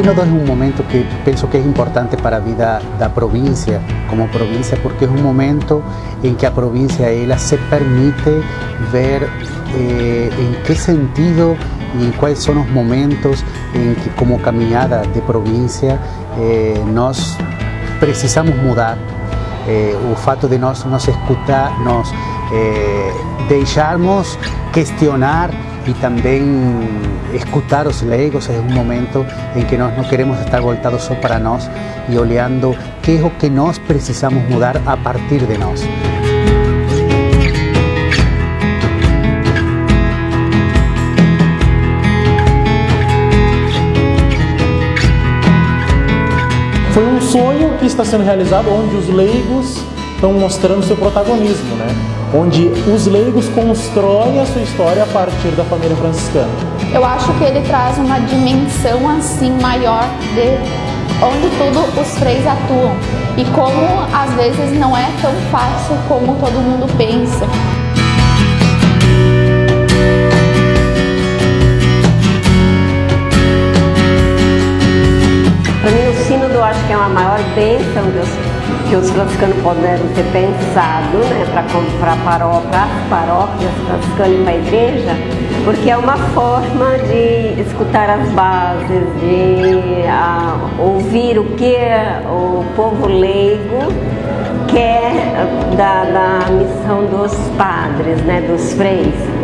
sínodo é um momento que penso que é importante para a vida da província, como província, porque é um momento em que a província ela se permite ver eh, em que sentido e quais são os momentos em que, como caminhada de província, eh, precisamos mudar. Eh, o fato de nós nos escutar, nós eh, deixarmos questionar e também escutar os leigos é um momento em que nós não queremos estar voltados só para nós e olhando que é o que nós precisamos mudar a partir de nós. Foi um sonho que está sendo realizado onde os leigos estão mostrando seu protagonismo, né? onde os leigos constroem a sua história a partir da família franciscana. Eu acho que ele traz uma dimensão assim maior de onde tudo os freis atuam e como às vezes não é tão fácil como todo mundo pensa. Para mim, o sínodo eu acho que é uma maior bênção os, que os franciscanos puderam ter pensado né, para paró, as paróquias franciscanas e para a igreja, porque é uma forma de escutar as bases, de a, ouvir o que o povo leigo quer da, da missão dos padres, né, dos freis.